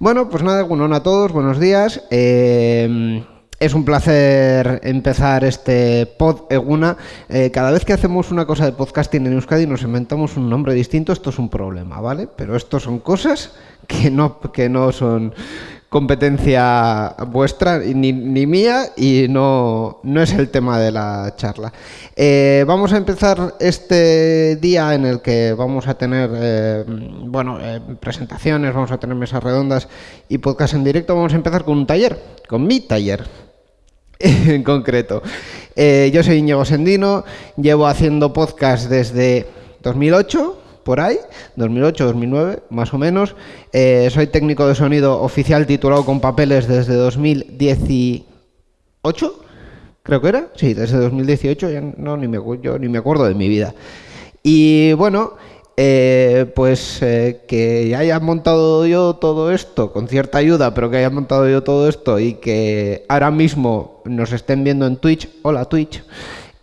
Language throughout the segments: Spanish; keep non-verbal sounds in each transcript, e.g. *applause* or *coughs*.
Bueno, pues nada, bueno, a todos, buenos días. Eh, es un placer empezar este pod Eguna. Eh, cada vez que hacemos una cosa de podcasting en Euskadi nos inventamos un nombre distinto, esto es un problema, ¿vale? Pero esto son cosas que no, que no son competencia vuestra ni, ni mía y no, no, es el tema de la charla. Eh, vamos a empezar este día en el que vamos a tener eh, bueno, eh, presentaciones, vamos a tener mesas redondas y podcast en directo. Vamos a empezar con un taller, con mi taller *laughs* en concreto. Yo soy Íñigo Sendino, llevo haciendo podcast desde 2008 por ahí, 2008, 2009, más o menos. Eh, soy técnico de sonido oficial titulado con papeles desde 2018, creo que era. Sí, desde 2018, ya no, ni me, yo ni me acuerdo de mi vida. Y bueno, eh, pues eh, que haya montado yo todo esto con cierta ayuda, pero que haya montado yo todo esto y que ahora mismo nos estén viendo en Twitch, hola Twitch,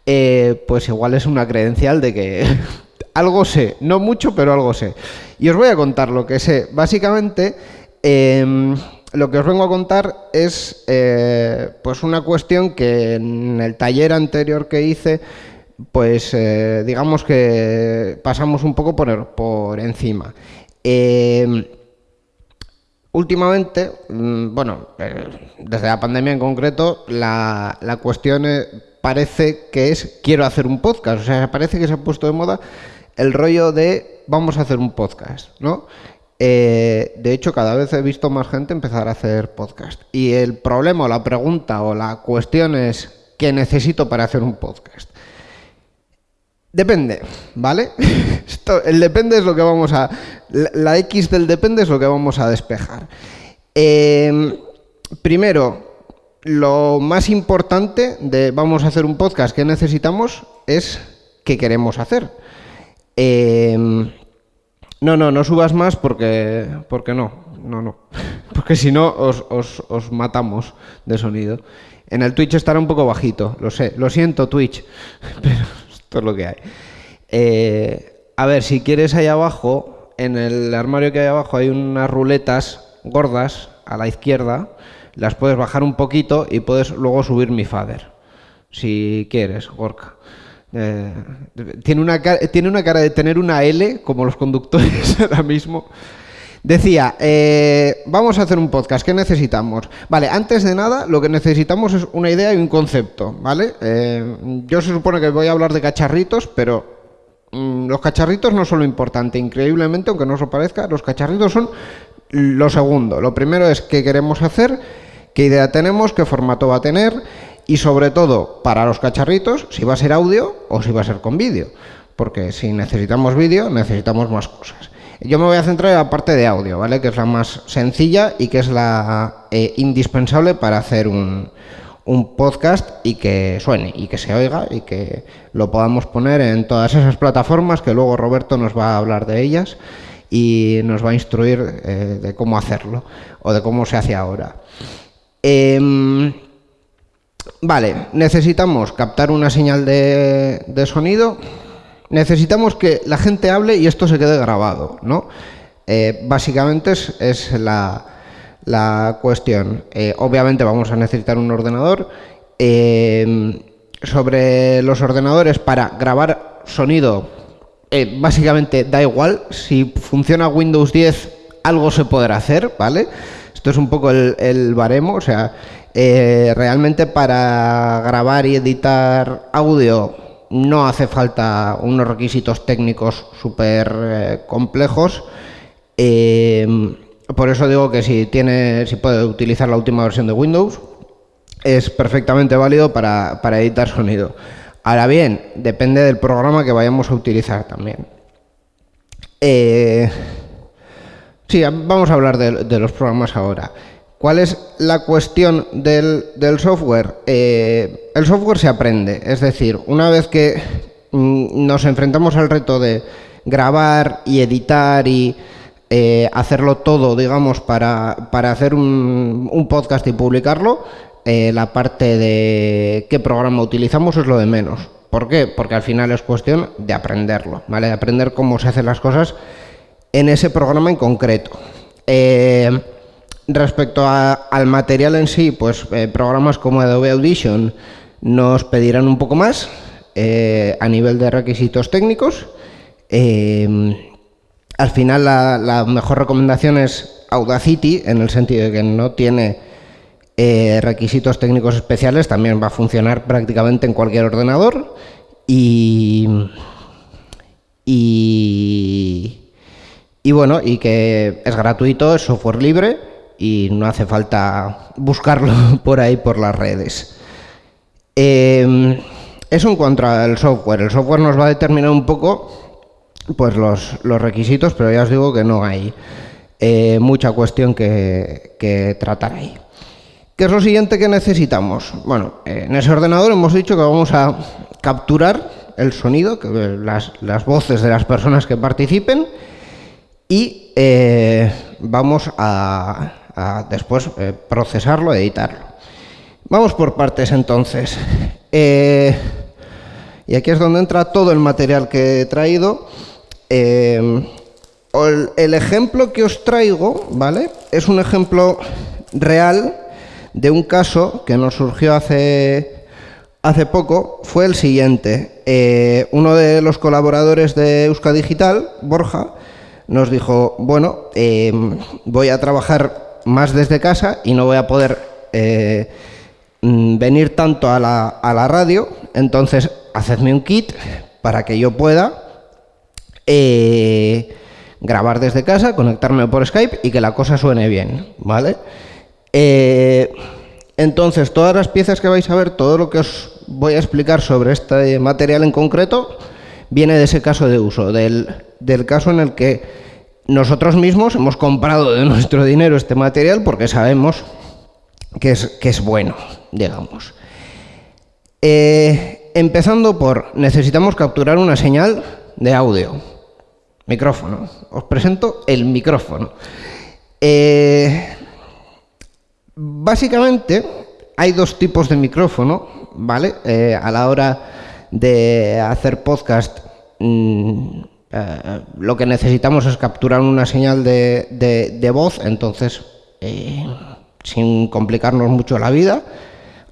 eh, pues igual es una credencial de que *laughs* algo sé, no mucho, pero algo sé. Y os voy a contar lo que sé. Básicamente, eh, lo que os vengo a contar es eh, pues una cuestión que en el taller anterior que hice, pues eh, digamos que pasamos un poco por, por encima. Eh, últimamente, mm, bueno, desde la pandemia en concreto, la, la cuestión parece que es quiero hacer un podcast. O sea, parece que se ha puesto de moda el rollo de vamos a hacer un podcast, ¿no? Eh, de hecho, cada vez he visto más gente empezar a hacer podcast. Y el problema o la pregunta o la cuestión es ¿qué necesito para hacer un podcast? Depende, ¿vale? *laughs* Esto, el depende es lo que vamos a... La, X del depende es lo que vamos a despejar. Eh, primero, lo más importante de vamos a hacer un podcast que necesitamos es qué queremos hacer. Eh, no, no, no subas más porque, porque no, no, no. *laughs* Porque si no os, os, os, matamos de sonido. En el Twitch estará un poco bajito, lo sé, lo siento Twitch, *laughs* pero esto es lo que hay. Eh, a ver, si quieres ahí abajo, en el armario que hay abajo hay unas ruletas gordas a la izquierda, las puedes bajar un poquito y puedes luego subir mi fader, si quieres, Gorka. Eh, tiene, una tiene una cara de tener una L, como los conductores *laughs* ahora mismo. Decía, eh, vamos a hacer un podcast, ¿qué necesitamos? Vale, antes de nada, lo que necesitamos es una idea y un concepto, ¿vale? Eh, yo se supone que voy a hablar de cacharritos, pero mmm, los cacharritos no son lo importante. Increíblemente, aunque no os lo parezca, los cacharritos son lo segundo. Lo primero es qué queremos hacer, qué idea tenemos, qué formato va a tener y sobre todo para los cacharritos si va a ser audio o si va a ser con vídeo, porque si necesitamos vídeo necesitamos más cosas. Yo me voy a centrar en la parte de audio, ¿vale? Que es la más sencilla y que es la eh, indispensable para hacer un, un podcast y que suene y que se oiga y que lo podamos poner en todas esas plataformas que luego Roberto nos va a hablar de ellas y nos va a instruir eh, de cómo hacerlo o de cómo se hace ahora. Eh, Vale, necesitamos captar una señal de, de, sonido, necesitamos que la gente hable y esto se quede grabado, ¿no? Eh, básicamente es, es la, la, cuestión. Eh, obviamente vamos a necesitar un ordenador. Eh, sobre los ordenadores para grabar sonido, básicamente da igual. Si funciona Windows 10, algo se podrá hacer, ¿vale? Esto es un poco el, el baremo, o sea, eh, realmente para grabar y editar audio no hace falta unos requisitos técnicos súper eh, complejos. Eh, por eso digo que si tiene, si puede utilizar la última versión de Windows, es perfectamente válido para, para editar sonido. Ahora bien, depende del programa que vayamos a utilizar también. Sí, vamos a hablar de los programas ahora. ¿Cuál es la cuestión del, software? Eh, el software se aprende, es decir, una vez que mm, nos enfrentamos al reto de grabar y editar y eh, hacerlo todo, digamos, para, para hacer un, un, podcast y publicarlo, eh, la parte de qué programa utilizamos es lo de menos. ¿Por qué? Porque al final es cuestión de aprenderlo, ¿vale? De aprender cómo se hacen las cosas en ese programa en concreto. Eh, respecto al material en sí, pues eh, programas como Adobe Audition nos pedirán un poco más eh, a nivel de requisitos técnicos. al final la, mejor recomendación es Audacity, en el sentido de que no tiene requisitos técnicos especiales, también va a funcionar prácticamente en cualquier ordenador. Y, y, y bueno, y que es gratuito, es software libre y no hace falta buscarlo *laughs* por ahí por las redes. Eh, eso en cuanto al software. El software nos va a determinar un poco pues los, requisitos, pero ya os digo que no hay eh, mucha cuestión que, que, tratar ahí. ¿Qué es lo siguiente que necesitamos? Bueno, en ese ordenador hemos dicho que vamos a capturar el sonido, que, las, las voces de las personas que participen y eh, vamos a, después eh, procesarlo, editarlo. Vamos por partes entonces. Eh, y aquí es donde entra todo el material que he traído. el, el, ejemplo que os traigo, ¿vale? Es un ejemplo real de un caso que nos surgió hace, hace poco. Fue el siguiente. uno de los colaboradores de Euska Digital, Borja, nos dijo, bueno, voy a trabajar más desde casa y no voy a poder eh, mm, venir tanto a la, a la, radio, entonces hacedme un kit para que yo pueda eh, grabar desde casa, conectarme por Skype y que la cosa suene bien, ¿vale? Eh, entonces, todas las piezas que vais a ver, todo lo que os voy a explicar sobre este material en concreto, viene de ese caso de uso, del, caso en el que nosotros mismos hemos comprado de nuestro dinero este material porque sabemos que es, que es bueno, digamos. Eh, empezando por, necesitamos capturar una señal de audio. Micrófono. Os presento el micrófono. Eh, básicamente hay dos tipos de micrófono, ¿vale? Eh, a la hora de hacer podcast, mm, eh, lo que necesitamos es capturar una señal de, voz, entonces, eh, sin complicarnos mucho la vida,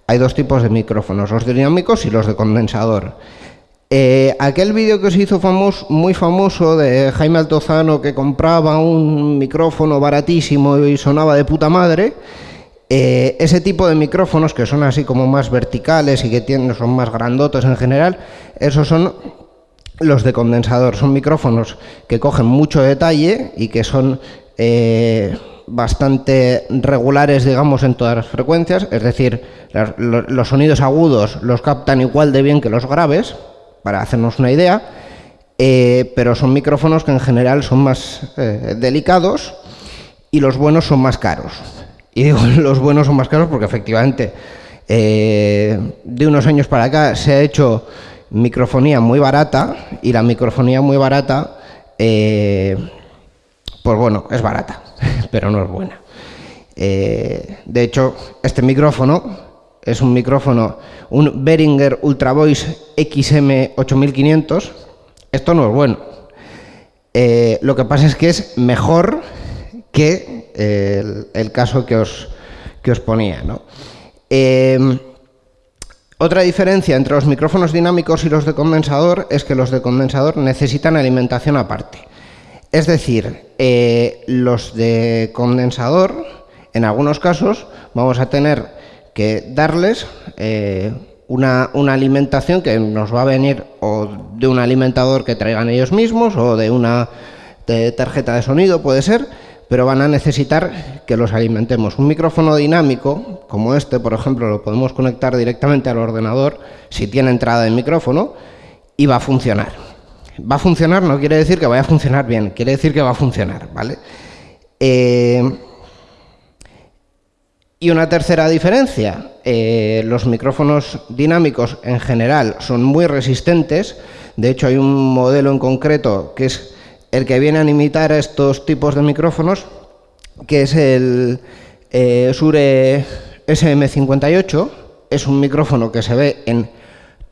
hay dos tipos de micrófonos, los dinámicos y los de condensador. Eh, aquel vídeo que se hizo famoso, muy famoso de Jaime Altozano que compraba un micrófono baratísimo y sonaba de puta madre, ese tipo de micrófonos que son así como más verticales y que tienen, son más grandotes en general, esos son los de condensador. Son micrófonos que cogen mucho detalle y que son eh, bastante regulares, digamos, en todas las frecuencias. Es decir, los sonidos agudos los captan igual de bien que los graves, para hacernos una idea. Eh, pero son micrófonos que en general son más delicados y los buenos son más caros. Y digo, *laughs* los buenos son más caros porque efectivamente eh, de unos años para acá se ha hecho microfonía muy barata y la microfonía muy barata, eh, pues bueno, es barata, *laughs* pero no es buena. Eh, de hecho, este micrófono es un micrófono, un Behringer Ultra Voice XM8500. Esto no es bueno. lo que pasa es que es mejor que el, caso que os, que os ponía. Em, otra diferencia entre los micrófonos dinámicos y los de condensador es que los de condensador necesitan alimentación aparte. Es decir, eh, los de condensador, en algunos casos, vamos a tener que darles eh, una, una, alimentación que nos va a venir o de un alimentador que traigan ellos mismos o de una tarjeta de sonido, puede ser, pero van a necesitar que los alimentemos. Un micrófono dinámico, como este, por ejemplo, lo podemos conectar directamente al ordenador si tiene entrada de micrófono y va a funcionar. Va a funcionar no quiere decir que vaya a funcionar bien, quiere decir que va a funcionar, ¿vale? Eh, y una tercera diferencia, eh, los micrófonos dinámicos en general son muy resistentes, de hecho hay un modelo en concreto que es el que viene a imitar estos tipos de micrófonos, que es el eh, Sure SM58. Es un micrófono que se ve en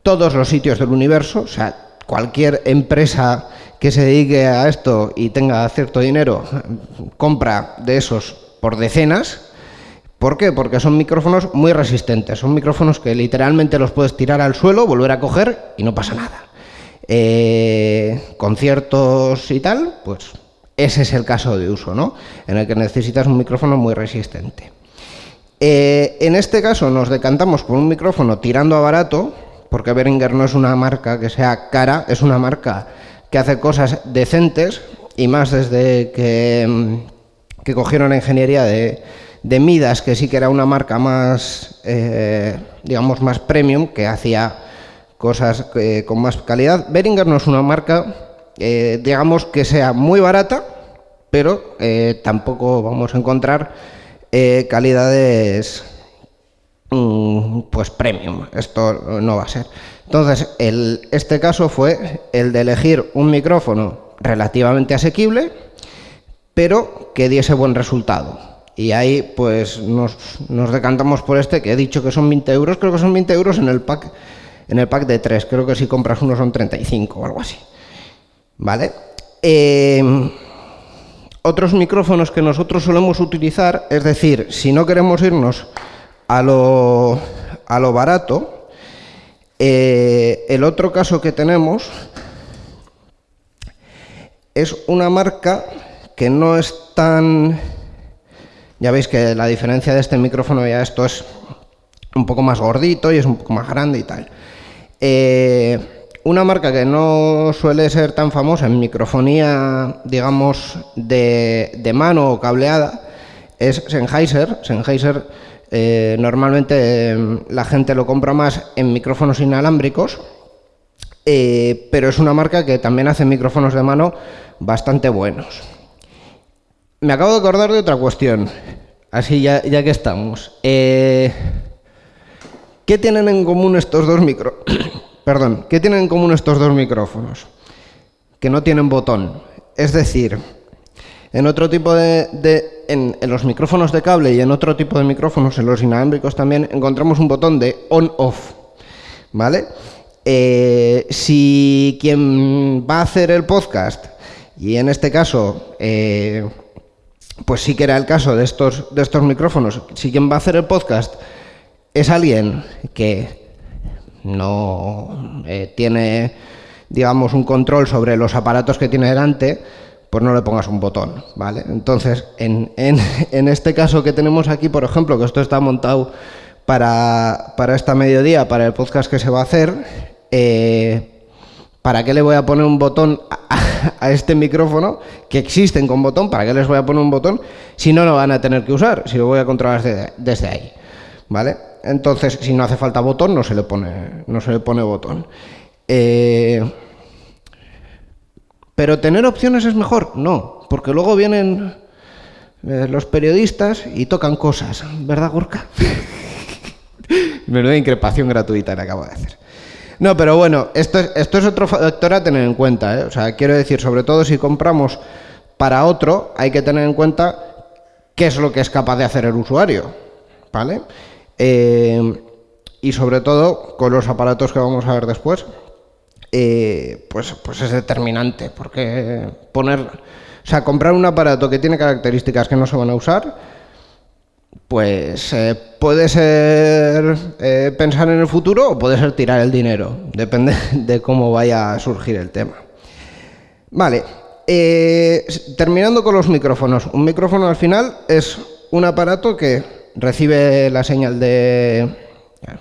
todos los sitios del universo, o sea, cualquier empresa que se dedique a esto y tenga cierto dinero compra de esos por decenas. ¿Por qué? Porque son micrófonos muy resistentes. Son micrófonos que literalmente los puedes tirar al suelo, volver a coger y no pasa nada. Eh, conciertos y tal, pues ese es el caso de uso, ¿no? En el que necesitas un micrófono muy resistente. Eh, en este caso nos decantamos por un micrófono tirando a barato, porque Behringer no es una marca que sea cara, es una marca que hace cosas decentes, y más desde que, mm, cogieron la ingeniería de, Midas, que sí que era una marca más, eh, digamos, más premium, que hacía cosas eh, con más calidad. Behringer no es una marca, digamos, que sea muy barata, pero tampoco vamos a encontrar eh, calidades mm, pues premium. Esto no va a ser. Entonces, el, este caso fue el de elegir un micrófono relativamente asequible, pero que diese buen resultado. Y ahí pues nos, decantamos por este, que he dicho que son 20 euros, creo que son 20 euros en el pack, en el pack de 3, creo que si compras uno son 35 o algo así. ¿Vale? Eh, otros micrófonos que nosotros solemos utilizar, es decir, si no queremos irnos a lo, a lo barato, eh, el otro caso que tenemos es una marca que no es tan... Ya veis que la diferencia de este micrófono ya esto es un poco más gordito y es un poco más grande y tal. Eh, una marca que no suele ser tan famosa en microfonía, digamos, de, mano o cableada, es Sennheiser. Sennheiser eh, normalmente em, la gente lo compra más en micrófonos inalámbricos, eh, pero es una marca que también hace micrófonos de mano bastante buenos. Me acabo de acordar de otra cuestión, así ya, ya que estamos. ¿Qué tienen en común estos dos? *coughs* Perdón, ¿qué tienen en común estos dos micrófonos? Que no tienen botón. Es decir, en otro tipo de, en, los micrófonos de cable y en otro tipo de micrófonos, en los inalámbricos también, encontramos un botón de on-off. ¿Vale? Eh, si quien va a hacer el podcast, y en este caso, eh, pues sí que era el caso de estos, de estos micrófonos, si quien va a hacer el podcast es alguien que no eh, tiene, digamos, un control sobre los aparatos que tiene delante, pues no le pongas un botón, ¿vale? Entonces, en, *laughs* en, este caso que tenemos aquí, por ejemplo, que esto está montado para, para esta mediodía, para el podcast que se va a hacer, eh, ¿para qué le voy a poner un botón a, *laughs* este micrófono que existen con botón? ¿Para qué les voy a poner un botón si no lo van a tener que usar? Si lo voy a controlar desde, desde ahí, ¿vale? Entonces, si no hace falta botón, no se le pone, no se le pone botón. Eh, pero tener opciones es mejor, no, porque luego vienen eh, los periodistas y tocan cosas, ¿verdad, Gorka? *laughs* Menuda increpación gratuita le acabo de hacer. No, pero bueno, esto es, otro factor a tener en cuenta. ¿eh? O sea, quiero decir, sobre todo si compramos para otro, hay que tener en cuenta qué es lo que es capaz de hacer el usuario. ¿Vale? Eh, y sobre todo con los aparatos que vamos a ver después, eh, pues, pues es determinante, porque poner, o sea, comprar un aparato que tiene características que no se van a usar, pues eh, puede ser pensar en el futuro o puede ser tirar el dinero, depende *laughs* de cómo vaya a surgir el tema. Vale, terminando con los micrófonos. Un micrófono al final es un aparato que recibe la señal de...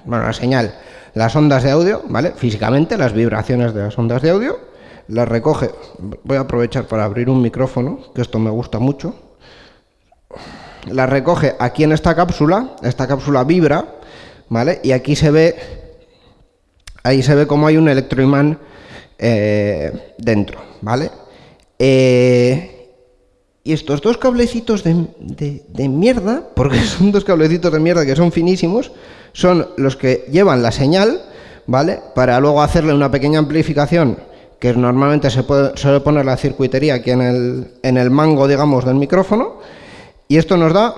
Bueno, la señal, las ondas de audio, ¿vale? Físicamente, las vibraciones de las ondas de audio, las recoge... Voy a aprovechar para abrir un micrófono, que esto me gusta mucho. Las recoge aquí en esta cápsula, esta cápsula vibra, ¿vale? Y aquí se ve... Ahí se ve como hay un electroimán eh, dentro, ¿vale? Eh, y estos dos cablecitos de, mierda, porque *laughs* son dos cablecitos de mierda que son finísimos, son los que llevan la señal, ¿vale? Para luego hacerle una pequeña amplificación, que normalmente se puede, suele poner la circuitería aquí en el, en el mango, digamos, del micrófono, y esto nos da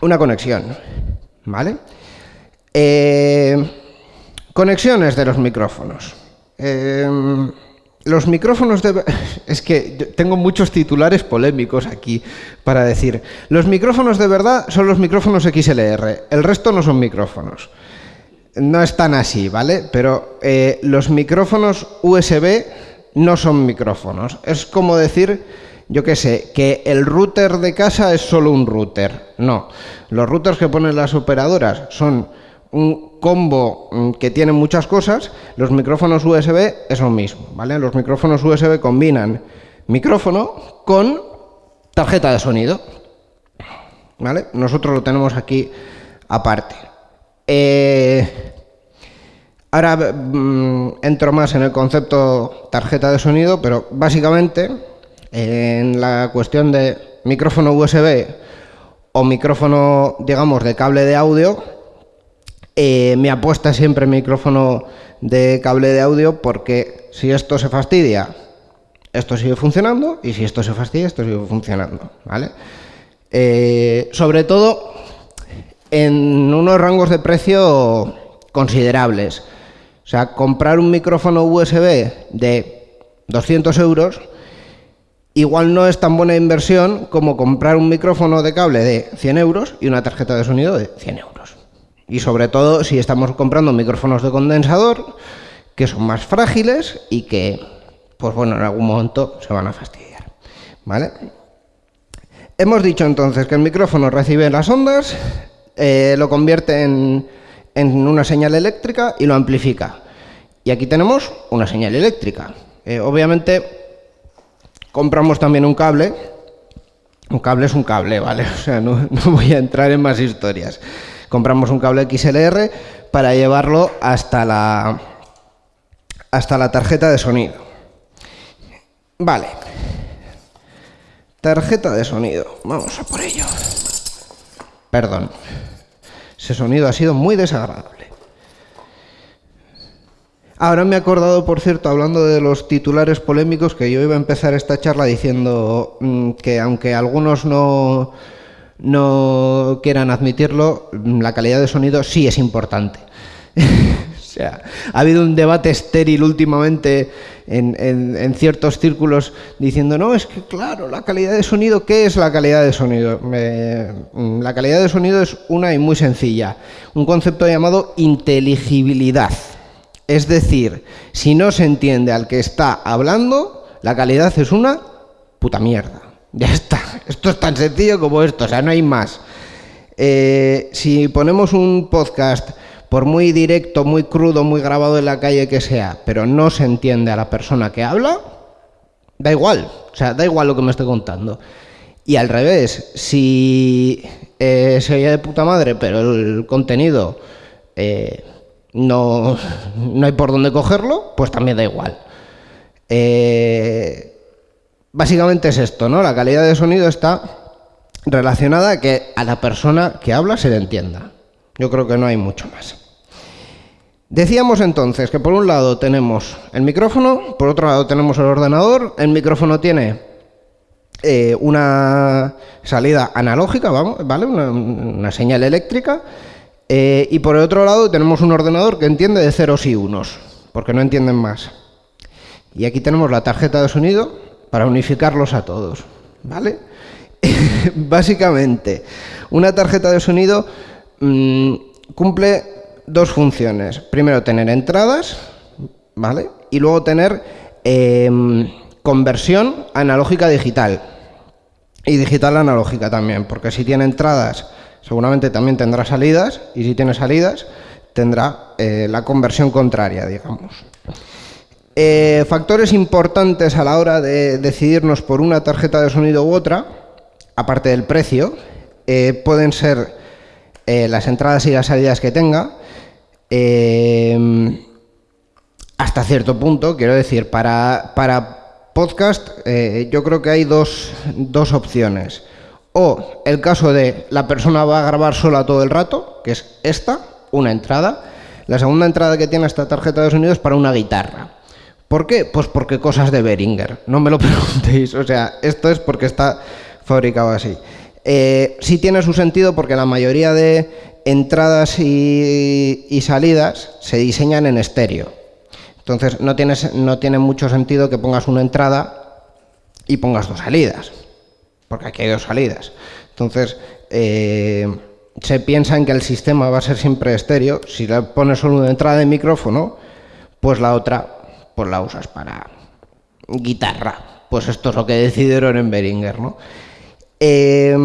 una conexión, ¿vale? Eh, conexiones de los micrófonos. Eh, los micrófonos de... *laughs* Es que tengo muchos titulares polémicos aquí para decir. Los micrófonos de verdad son los micrófonos XLR, el resto no son micrófonos. No están así, ¿vale? Pero eh, los micrófonos USB no son micrófonos. Es como decir, yo qué sé, que el router de casa es solo un router. No, los routers que ponen las operadoras son un combo mm, que tiene muchas cosas, los micrófonos USB es lo mismo, ¿vale? Los micrófonos USB combinan micrófono con tarjeta de sonido, ¿vale? Nosotros lo tenemos aquí aparte. Eh, ahora mm, entro más en el concepto tarjeta de sonido, pero básicamente en la cuestión de micrófono USB o micrófono, digamos, de cable de audio, eh, me apuesta siempre micrófono de cable de audio porque si esto se fastidia, esto sigue funcionando y si esto se fastidia, esto sigue funcionando, ¿vale? Eh, sobre todo en unos rangos de precio considerables. O sea, comprar un micrófono USB de 200 euros igual no es tan buena inversión como comprar un micrófono de cable de 100 euros y una tarjeta de sonido de 100 euros. Y sobre todo si estamos comprando micrófonos de condensador que son más frágiles y que, pues bueno, en algún momento se van a fastidiar. ¿Vale? Hemos dicho entonces que el micrófono recibe las ondas, eh, lo convierte en, una señal eléctrica y lo amplifica. Y aquí tenemos una señal eléctrica. Eh, obviamente compramos también un cable. Un cable es un cable, ¿vale? *laughs* O sea, no, no voy a entrar en más historias compramos un cable XLR para llevarlo hasta la, hasta la tarjeta de sonido. Vale. Tarjeta de sonido. Vamos a por ello. Perdón. Ese sonido ha sido muy desagradable. Ahora me he acordado, por cierto, hablando de los titulares polémicos, que yo iba a empezar esta charla diciendo mm, que aunque algunos no, no quieran admitirlo, la calidad de sonido sí es importante. *laughs* o sea, ha habido un debate estéril últimamente en, ciertos círculos diciendo, no, es que claro, la calidad de sonido, ¿qué es la calidad de sonido? la calidad de sonido es una y muy sencilla, un concepto llamado inteligibilidad. Es decir, si no se entiende al que está hablando, la calidad es una puta mierda. Ya está. Esto es tan sencillo como esto, o sea, no hay más. Eh, si ponemos un podcast, por muy directo, muy crudo, muy grabado en la calle que sea, pero no se entiende a la persona que habla, da igual. O sea, da igual lo que me esté contando. Y al revés, si eh, se oye de puta madre, pero el contenido eh, no, no hay por dónde cogerlo, pues también da igual. Eh, Básicamente es esto, ¿no? La calidad de sonido está relacionada a que a la persona que habla se le entienda. Yo creo que no hay mucho más. Decíamos entonces que por un lado tenemos el micrófono, por otro lado tenemos el ordenador. El micrófono tiene eh, una salida analógica, ¿vale? Una, señal eléctrica. Eh, y por el otro lado tenemos un ordenador que entiende de ceros y unos, porque no entienden más. Y aquí tenemos la tarjeta de sonido, para unificarlos a todos, ¿vale? *laughs* Básicamente, una tarjeta de sonido mm, cumple dos funciones. Primero, tener entradas, ¿vale? Y luego tener em, conversión analógica digital. Y digital analógica también, porque si tiene entradas, seguramente también tendrá salidas, y si tiene salidas, tendrá eh, la conversión contraria, digamos. Eh, factores importantes a la hora de decidirnos por una tarjeta de sonido u otra, aparte del precio, eh, pueden ser eh, las entradas y las salidas que tenga, hasta cierto punto, quiero decir, para, para podcast yo creo que hay dos, dos opciones. O el caso de la persona va a grabar sola todo el rato, que es esta, una entrada. La segunda entrada que tiene esta tarjeta de sonido es para una guitarra. ¿Por qué? Pues porque cosas de Beringer. No me lo *laughs* preguntéis. O sea, esto es porque está fabricado así. Eh, sí tiene su sentido porque la mayoría de entradas y, salidas se diseñan en estéreo. Entonces no, tienes, no tiene mucho sentido que pongas una entrada y pongas dos salidas, porque aquí hay dos salidas. Entonces eh, se piensa en que el sistema va a ser siempre estéreo. Si le pones solo una entrada de micrófono, pues la otra pues la usas para guitarra. Pues esto es lo que decidieron en Behringer, ¿no? Eh,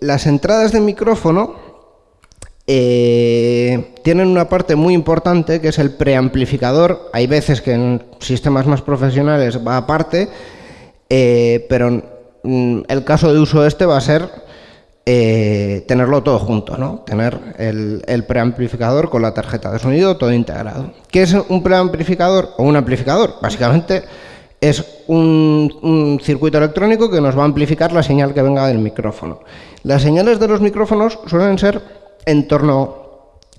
las entradas de micrófono eh, tienen una parte muy importante que es el preamplificador. Hay veces que en sistemas más profesionales va aparte, eh, pero en el caso de uso este va a ser eh, tenerlo todo junto, ¿no? tener el, preamplificador con la tarjeta de sonido todo integrado. ¿Qué es un preamplificador o un amplificador? Básicamente es un, circuito electrónico que nos va a amplificar la señal que venga del micrófono. Las señales de los micrófonos suelen ser en torno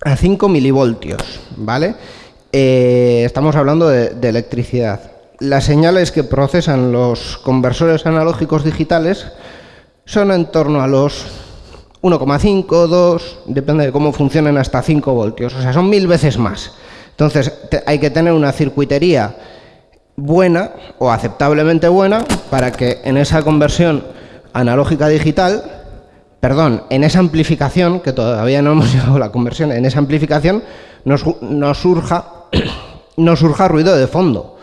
a 5 milivoltios, ¿vale? Eh, estamos hablando de, electricidad. Las señales que procesan los conversores analógicos digitales son en torno a los 1,5, 2, depende de cómo funcionen, hasta 5 voltios. O sea, son mil veces más. Entonces, hay que tener una circuitería buena o aceptablemente buena para que en esa conversión analógica digital perdón, en esa amplificación, que todavía no hemos *laughs* llegado a la conversión, en esa amplificación nos, surja, *coughs* no surja ruido de fondo,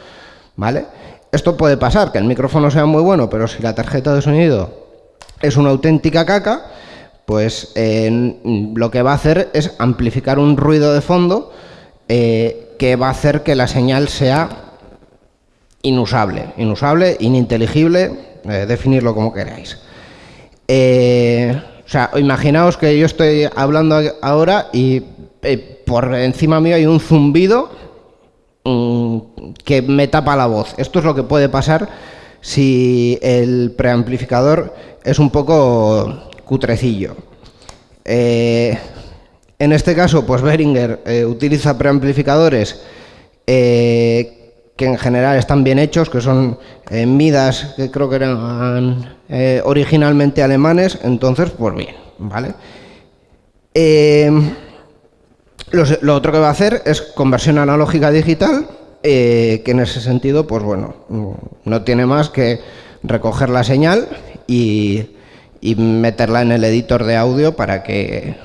¿vale? Esto puede pasar, que el micrófono sea muy bueno, pero si la tarjeta de sonido es una auténtica caca, pues lo que va a hacer es amplificar un ruido de fondo eh, que va a hacer que la señal sea inusable, inusable, ininteligible, eh, definirlo como queráis. Eh, o sea, imaginaos que yo estoy hablando ahora y eh, por encima mío hay un zumbido mm, que me tapa la voz. Esto es lo que puede pasar si el preamplificador es un poco cutrecillo. Eh, en este caso, pues Behringer eh, utiliza preamplificadores que en general están bien hechos, que son Midas, que creo que eran eh, originalmente alemanes, entonces, pues bien, ¿vale? Eh, lo, otro que va a hacer es conversión analógica digital, eh, que en ese sentido, pues bueno, no tiene más que recoger la señal y, y meterla en el editor de audio para que,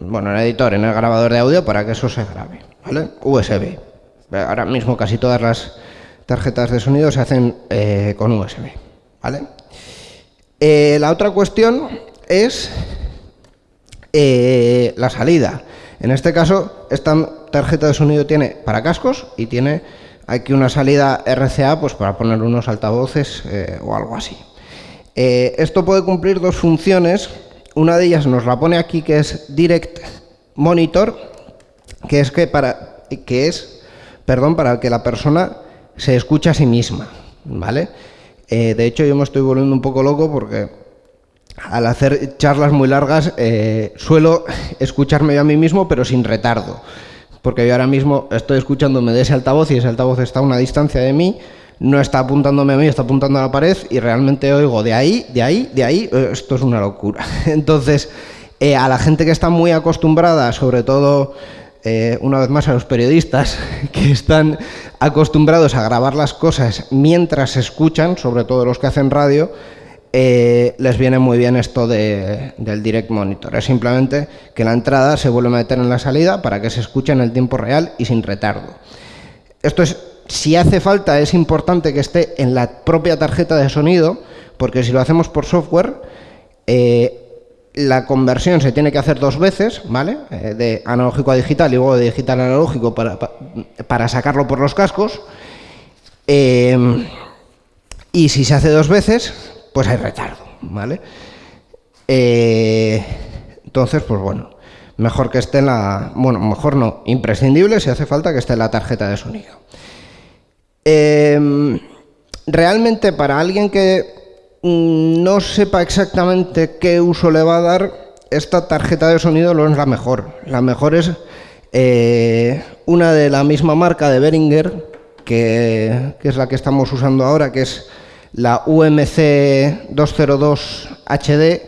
bueno, en el editor, en el grabador de audio para que eso se grabe, ¿vale? USB. Ahora mismo casi todas las tarjetas de sonido se hacen con USB, ¿vale? Eh, la otra cuestión es eh, la salida. En este caso, esta tarjeta de sonido tiene para cascos y tiene aquí una salida RCA pues, para poner unos altavoces eh, o algo así. Esto puede cumplir dos funciones. Una de ellas nos la pone aquí, que es Direct Monitor, que es, que para, que es perdón, para que la persona se escuche a sí misma. ¿vale? Eh, de hecho, yo me estoy volviendo un poco loco porque al hacer charlas muy largas eh, suelo escucharme yo a mí mismo, pero sin retardo. Porque yo ahora mismo estoy escuchándome de ese altavoz y ese altavoz está a una distancia de mí, no está apuntándome a mí, está apuntando a la pared y realmente oigo de ahí, de ahí, de ahí. Eh, esto es una locura. *laughs* Entonces, a la gente que está muy acostumbrada, sobre todo eh, una vez más a los periodistas *laughs* que están acostumbrados a grabar las cosas mientras escuchan, sobre todo los que hacen radio, eh, les viene muy bien esto del direct monitor. Es simplemente que la entrada se vuelve a meter en la salida para que se escuche en el tiempo real y sin retardo. Esto es, si hace falta, es importante que esté en la propia tarjeta de sonido, porque si lo hacemos por software, eh, la conversión se tiene que hacer dos veces, ¿vale? Eh, de analógico a digital y luego de digital a analógico para, sacarlo por los cascos. Eh, y si se hace dos veces, pues hay retardo, ¿vale? Entonces, pues bueno, mejor que esté en la... Bueno, mejor no, imprescindible si hace falta que esté en la tarjeta de sonido. Realmente para alguien que Mm, no sepa exactamente qué uso le va a dar, esta tarjeta de sonido no es la mejor. La mejor es eh, una de la misma marca de Behringer, que, es la que estamos usando ahora, que es la UMC 202 HD,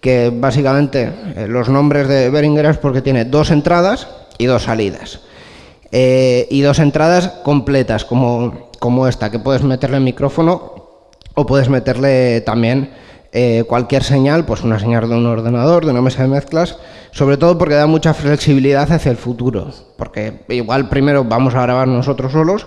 que básicamente eh, los nombres de Behringer es porque tiene dos entradas y dos salidas. Eh, y dos entradas completas, como, como esta, que puedes meterle micrófono o puedes meterle también eh, cualquier señal, pues una señal de un ordenador, de una mesa de mezclas, sobre todo porque da mucha flexibilidad hacia el futuro, porque igual primero vamos a grabar nosotros solos,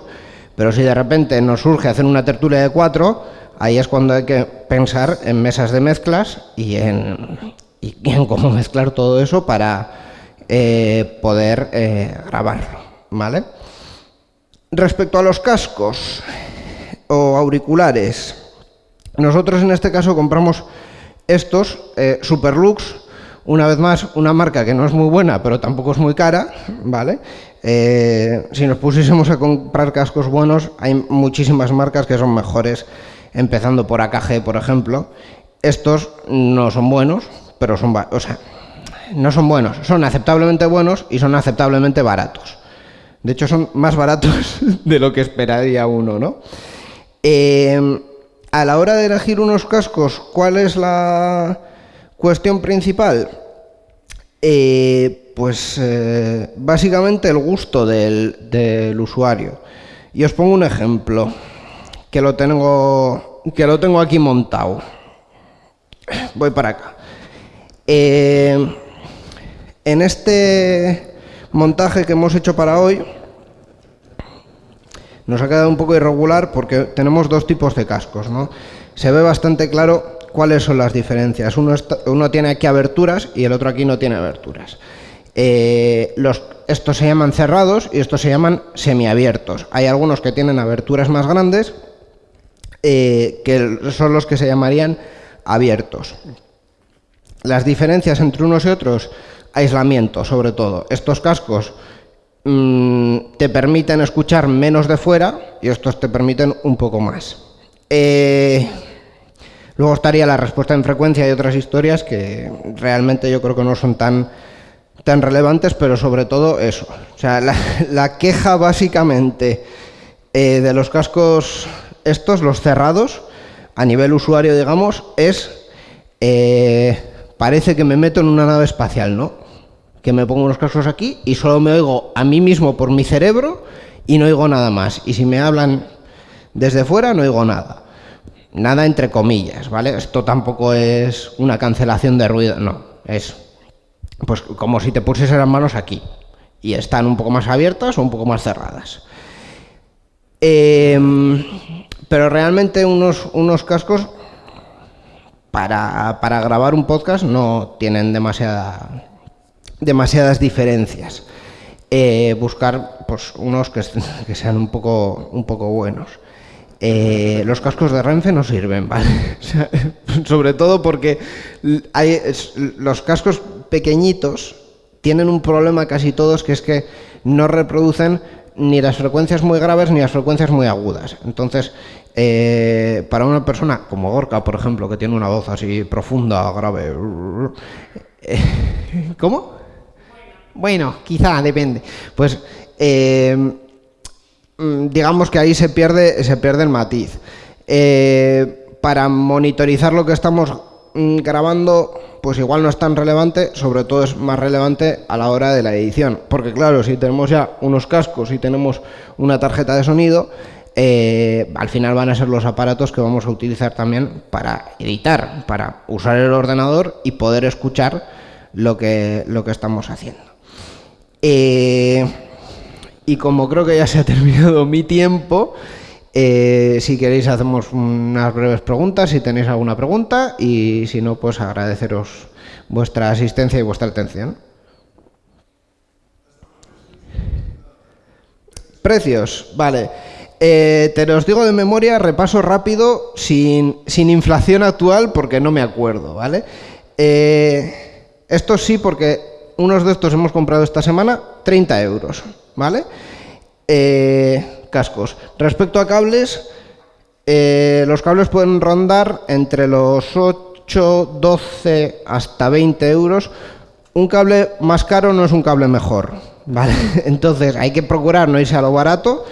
pero si de repente nos surge hacer una tertulia de cuatro, ahí es cuando hay que pensar en mesas de mezclas y en, y en cómo mezclar todo eso para eh, poder eh, grabarlo. ¿Vale? Respecto a los cascos o auriculares, nosotros en este caso compramos estos eh, Superlux, una vez más, una marca que no es muy buena, pero tampoco es muy cara, ¿vale? Eh, si nos pusiésemos a comprar cascos buenos, hay muchísimas marcas que son mejores, empezando por AKG, por ejemplo. Estos no son buenos, pero son, o sea, no son buenos, son aceptablemente buenos y son aceptablemente baratos. De hecho, son más baratos *laughs* de lo que esperaría uno, ¿no? Eh, a la hora de elegir unos cascos, ¿cuál es la cuestión principal? Eh, pues eh, básicamente el gusto del, del, usuario. Y os pongo un ejemplo, que lo tengo, que lo tengo aquí montado. Voy para acá. en este montaje que hemos hecho para hoy, nos ha quedado un poco irregular porque tenemos dos tipos de cascos, ¿no? Se ve bastante claro cuáles son las diferencias. Uno, tiene aquí aberturas y el otro aquí no tiene aberturas. Eh, estos se llaman cerrados y estos se llaman semiabiertos. Hay algunos que tienen aberturas más grandes eh, que son los que se llamarían abiertos. Las diferencias entre unos y otros, aislamiento sobre todo. Estos cascos Mm, te permiten escuchar menos de fuera y estos te permiten un poco más. Eh, luego estaría la respuesta en frecuencia y otras historias que realmente yo creo que no son tan, tan relevantes, pero sobre todo eso. O sea, la, queja básicamente eh, de los cascos estos, los cerrados, a nivel usuario, digamos, es... Eh, parece que me meto en una nave espacial, ¿no? Que me pongo unos cascos aquí y solo me oigo a mí mismo por mi cerebro y no oigo nada más. Y si me hablan desde fuera, no oigo nada. Nada entre comillas, ¿vale? Esto tampoco es una cancelación de ruido, no. Es pues como si te pusieses las manos aquí y están un poco más abiertas o un poco más cerradas. Em, pero realmente unos, unos cascos para, para grabar un podcast no tienen demasiada demasiadas diferencias. Eh, buscar pues, unos *laughs* que, sean un poco, un poco buenos. Eh, los cascos de Renfe no sirven, *laughs* ¿vale? *laughs* sobre todo porque hay, los cascos pequeñitos tienen un problema casi todos, que es que no reproducen ni las frecuencias muy graves ni las frecuencias muy agudas. Entonces, eh, para una persona como Gorka, por ejemplo, que tiene una voz así profunda, grave... ¿Cómo? Bueno, quizá, depende. Pues eh, mm, digamos que ahí se pierde, se pierde el matiz. Eh, para monitorizar lo que estamos mm, grabando, pues igual no es tan relevante, sobre todo es más relevante a la hora de la edición. Porque claro, si tenemos ya unos cascos y tenemos una tarjeta de sonido, eh, al final van a ser los aparatos que vamos a utilizar también para editar, para usar el ordenador y poder escuchar lo que, lo que estamos haciendo. Eh, y como creo que ya se ha terminado mi tiempo, eh, si queréis hacemos unas breves preguntas, si tenéis alguna pregunta, y si no, pues agradeceros vuestra asistencia y vuestra atención. Precios, vale. Eh, te los digo de memoria, repaso rápido, sin, sin inflación actual, porque no me acuerdo, ¿vale? esto sí, porque unos de estos hemos comprado esta semana 30 euros, ¿vale? Eh, cascos. Respecto a cables, eh, los cables pueden rondar entre los 8, 12 hasta 20 euros. Un cable más caro no es un cable mejor, ¿vale? *laughs* Entonces hay que procurar no irse a lo barato,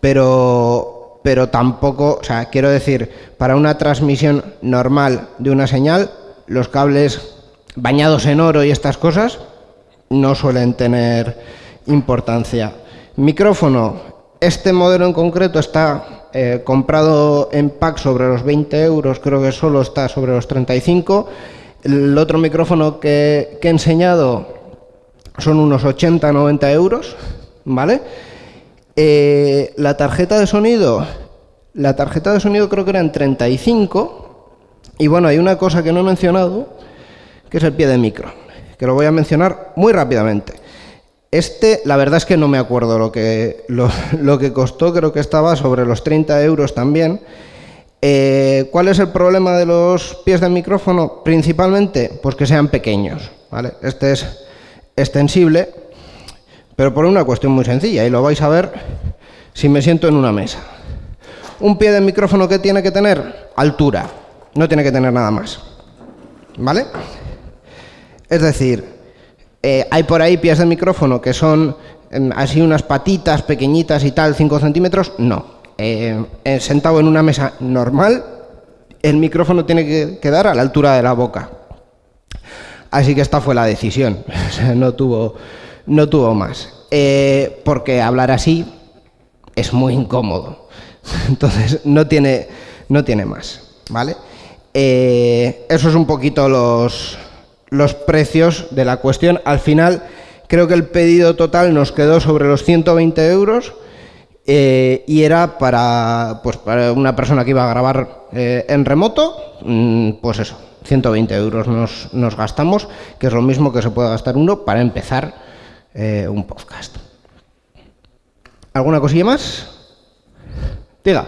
pero, pero tampoco, o sea, quiero decir, para una transmisión normal de una señal, los cables bañados en oro y estas cosas no suelen tener importancia. Micrófono, este modelo en concreto está eh, comprado en pack sobre los 20 euros, creo que solo está sobre los 35. El otro micrófono que, he enseñado son unos 80-90 euros, ¿vale? Eh, la tarjeta de sonido, la tarjeta de sonido creo que era en 35. Y bueno, hay una cosa que no he mencionado, que es el pie de micro, que lo voy a mencionar muy rápidamente. Este, la verdad es que no me acuerdo lo que, lo, *laughs* que costó, creo que estaba sobre los 30 euros también. Eh, ¿Cuál es el problema de los pies de micrófono? Principalmente, pues que sean pequeños. ¿vale? Este es extensible, pero por una cuestión muy sencilla, y lo vais a ver si me siento en una mesa. Un pie de micrófono que tiene que tener altura, no tiene que tener nada más. ¿Vale? Es decir, eh, hay por ahí pies de micrófono que son em, así unas patitas pequeñitas y tal, 5 centímetros. No. Eh, eh, sentado en una mesa normal, el micrófono tiene que quedar a la altura de la boca. Así que esta fue la decisión. *laughs* no, tuvo, no tuvo más. porque hablar así es muy incómodo. *laughs* Entonces no tiene, no tiene más. ¿Vale? eso es un poquito los, los precios de la cuestión. Al final, creo que el pedido total nos quedó sobre los 120 euros eh, y era para, pues, para una persona que iba a grabar eh, en remoto, mm, pues eso, 120 euros nos, gastamos, que es lo mismo que se puede gastar uno para empezar eh, un podcast. ¿Alguna cosilla más? Diga.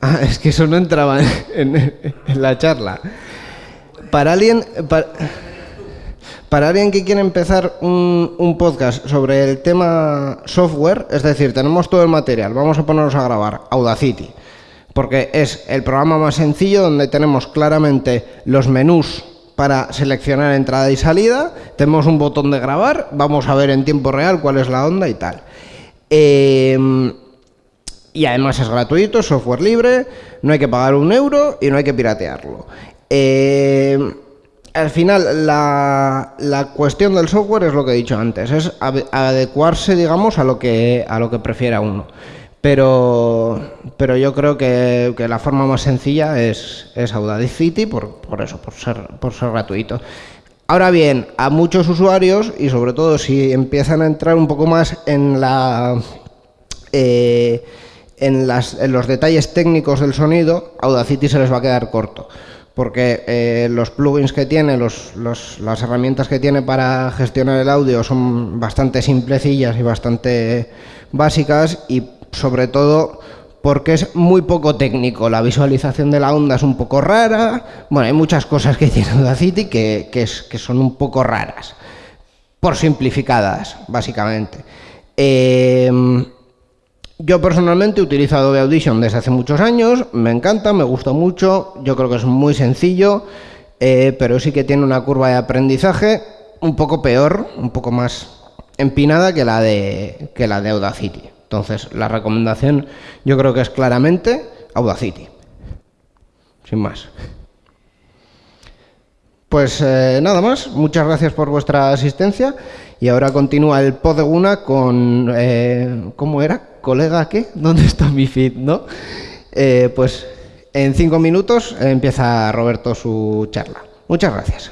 Ah, es que eso no entraba en, la charla. Para alguien, para, alguien que quiere empezar un, podcast sobre el tema software, es decir, tenemos todo el material, vamos a ponernos a grabar Audacity, porque es el programa más sencillo donde tenemos claramente los menús para seleccionar entrada y salida, tenemos un botón de grabar, vamos a ver en tiempo real cuál es la onda y tal. Eh, y además es gratuito, software libre, no hay que pagar un euro y no hay que piratearlo. Eh, al final, la, cuestión del software es lo que he dicho antes, es adecuarse, digamos, a lo que, a lo que prefiera uno. Pero, pero yo creo que, la forma más sencilla es, es Audacity, por, por eso, por ser, por ser gratuito. Ahora bien, a muchos usuarios, y sobre todo si empiezan a entrar un poco más en la... Eh, en, los detalles técnicos del sonido, Audacity se les va a quedar corto, porque eh, los plugins que tiene, las herramientas que tiene para gestionar el audio son bastante simplecillas y bastante básicas y sobre todo porque es muy poco técnico, la visualización de la onda es un poco rara, bueno, hay muchas cosas que tiene Audacity que, que, que son un poco raras, por simplificadas, básicamente. Eh, yo personalmente he utilizado Adobe Audition desde hace muchos años, me encanta, me gusta mucho, yo creo que es muy sencillo, eh, pero sí que tiene una curva de aprendizaje un poco peor, un poco más empinada que la de, que la de Audacity. Entonces, la recomendación yo creo que es claramente Audacity, sin más. Pues eh, nada más, muchas gracias por vuestra asistencia y ahora continúa el pod de Guna con, eh, ¿cómo era? ¿Colega qué? *laughs* ¿Dónde está mi feed? ¿No? Eh, pues en cinco minutos empieza Roberto su charla. Muchas gracias.